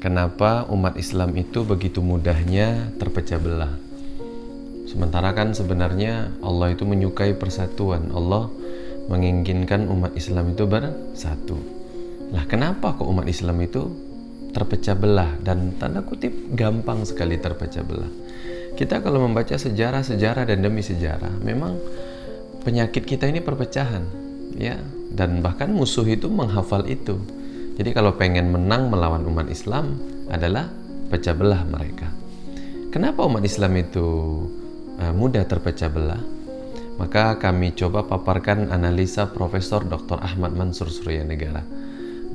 kenapa umat Islam itu begitu mudahnya terpecah belah. Sementara kan sebenarnya Allah itu menyukai persatuan. Allah menginginkan umat Islam itu bersatu. Lah kenapa kok umat Islam itu terpecah belah dan tanda kutip gampang sekali terpecah belah. Kita kalau membaca sejarah-sejarah dan demi sejarah, memang penyakit kita ini perpecahan, ya. Dan bahkan musuh itu menghafal itu. Jadi kalau pengen menang melawan umat Islam adalah pecah belah mereka. Kenapa umat Islam itu uh, mudah terpecah belah? Maka kami coba paparkan analisa Profesor Dr. Ahmad Mansur Surya Negara.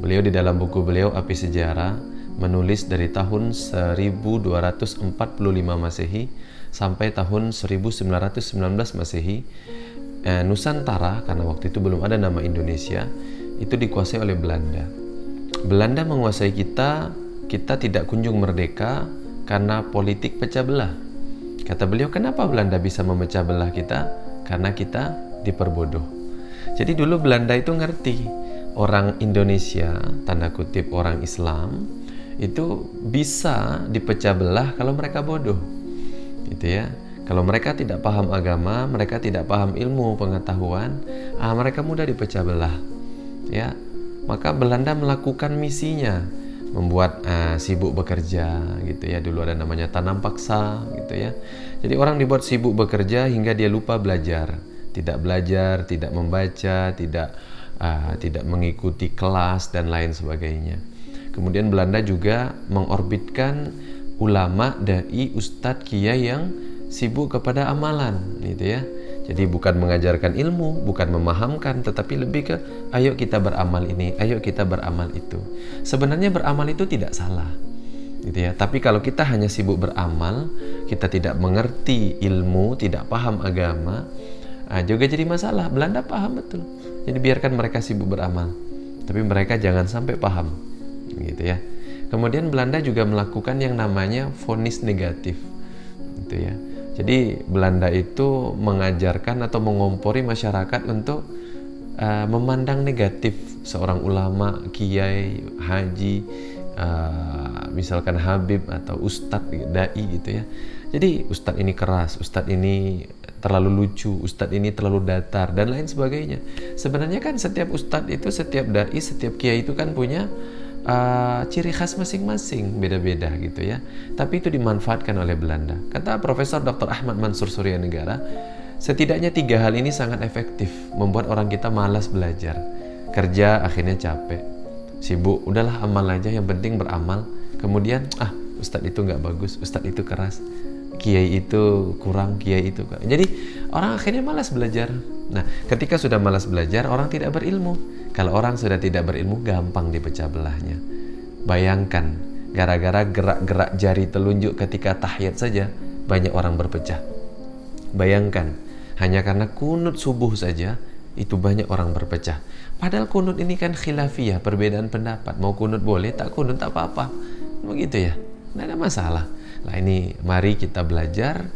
Beliau di dalam buku beliau Api Sejarah menulis dari tahun 1245 Masehi sampai tahun 1919 Masehi eh, Nusantara karena waktu itu belum ada nama Indonesia itu dikuasai oleh Belanda Belanda menguasai kita, kita tidak kunjung merdeka karena politik pecah belah. Kata beliau, kenapa Belanda bisa memecah belah kita? Karena kita diperbodoh. Jadi dulu Belanda itu ngerti orang Indonesia, tanda kutip orang Islam, itu bisa dipecah belah kalau mereka bodoh. Gitu ya. Kalau mereka tidak paham agama, mereka tidak paham ilmu pengetahuan, ah, mereka mudah dipecah belah. Ya, maka Belanda melakukan misinya membuat uh, sibuk bekerja gitu ya. Dulu ada namanya tanam paksa gitu ya. Jadi orang dibuat sibuk bekerja hingga dia lupa belajar. Tidak belajar tidak membaca tidak uh, tidak mengikuti kelas dan lain sebagainya. Kemudian Belanda juga mengorbitkan ulama dai ustadz kiai yang sibuk kepada amalan gitu ya jadi bukan mengajarkan ilmu, bukan memahamkan, tetapi lebih ke ayo kita beramal ini, ayo kita beramal itu. Sebenarnya beramal itu tidak salah. Gitu ya. Tapi kalau kita hanya sibuk beramal, kita tidak mengerti ilmu, tidak paham agama, nah, juga jadi masalah. Belanda paham betul. Jadi biarkan mereka sibuk beramal. Tapi mereka jangan sampai paham. Gitu ya. Kemudian Belanda juga melakukan yang namanya vonis negatif. Gitu ya jadi Belanda itu mengajarkan atau mengompori masyarakat untuk uh, memandang negatif seorang ulama, kiai, haji, uh, misalkan Habib atau Ustadz, dai gitu ya. Jadi Ustadz ini keras, Ustadz ini terlalu lucu, Ustadz ini terlalu datar dan lain sebagainya. Sebenarnya kan setiap Ustadz itu, setiap dai, setiap kiai itu kan punya uh, ciri khas masing-masing beda-beda gitu ya. Tapi itu dimanfaatkan oleh Belanda. Kata Profesor Dr. Ahmad Mansur Surya Negara, setidaknya tiga hal ini sangat efektif membuat orang kita malas belajar. Kerja akhirnya capek, sibuk, udahlah amal aja yang penting beramal. Kemudian ah Ustadz itu nggak bagus, Ustadz itu keras, kiai itu kurang, kiai itu. Jadi orang akhirnya malas belajar. Nah, ketika sudah malas belajar, orang tidak berilmu. Kalau orang sudah tidak berilmu, gampang dipecah belahnya. Bayangkan, gara-gara gerak-gerak jari telunjuk ketika tahiyat saja, banyak orang berpecah. Bayangkan, hanya karena kunut subuh saja, itu banyak orang berpecah. Padahal kunut ini kan khilafiyah, perbedaan pendapat. Mau kunut boleh, tak kunut tak apa-apa. Begitu ya, tidak ada masalah. Nah ini mari kita belajar